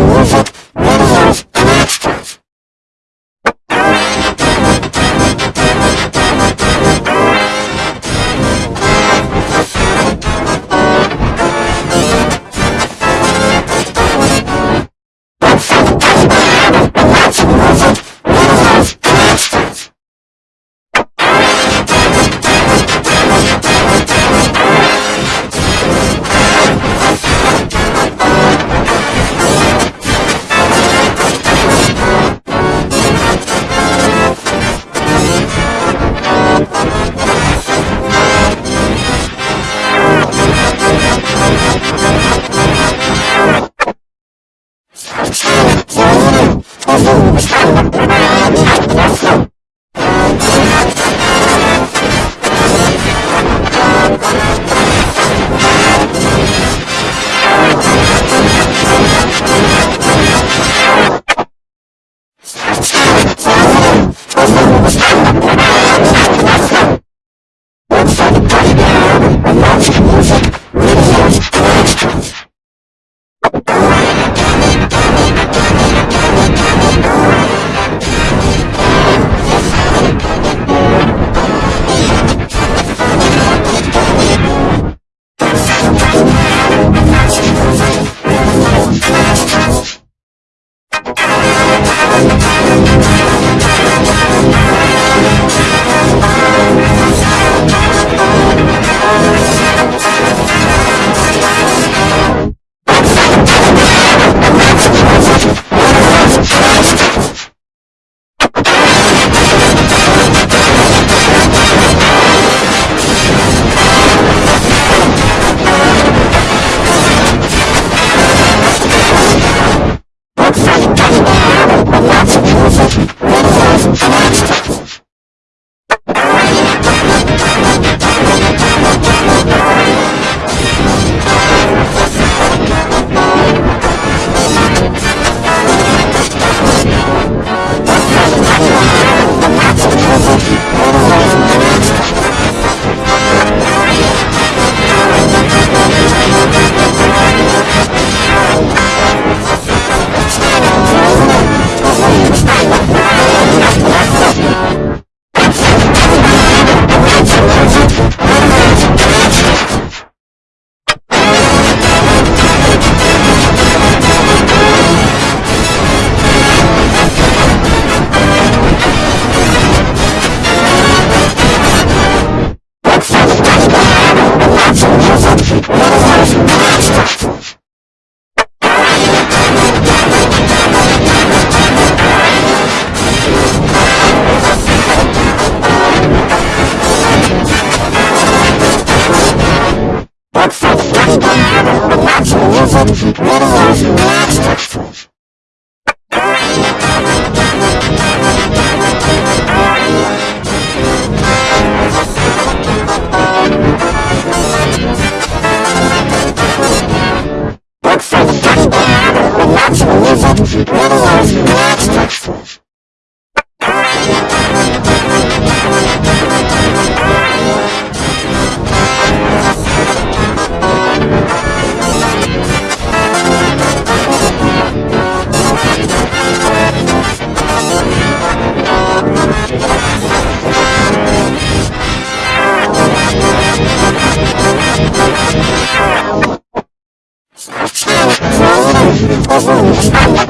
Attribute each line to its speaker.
Speaker 1: music, Look